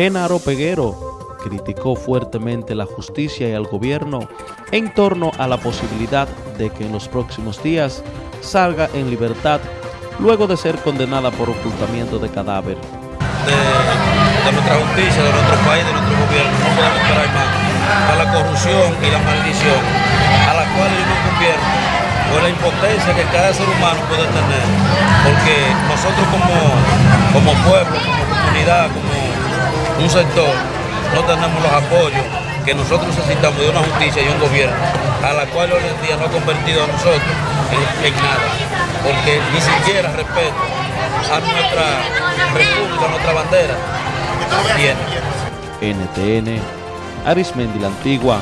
Genaro Peguero criticó fuertemente la justicia y al gobierno en torno a la posibilidad de que en los próximos días salga en libertad luego de ser condenada por ocultamiento de cadáver. De, nuestra justicia, de nuestro país, de nuestro gobierno, no podemos esperar más a la corrupción y la maldición a la cual ellos no convierten o la impotencia que cada ser humano puede tener, porque nosotros como, como pueblo, como comunidad, como un sector, no tenemos los apoyos que nosotros necesitamos de una justicia y un gobierno, a la cual hoy en día no ha convertido a nosotros en, nada, porque ni siquiera respeto a nuestra república, a nuestra bandera, tiene. NTN, Arismendi la Antigua,